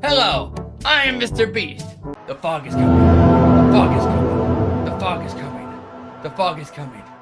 Hello, I am Mr. Beast. The fog is coming. The fog is coming. The fog is coming. The fog is coming.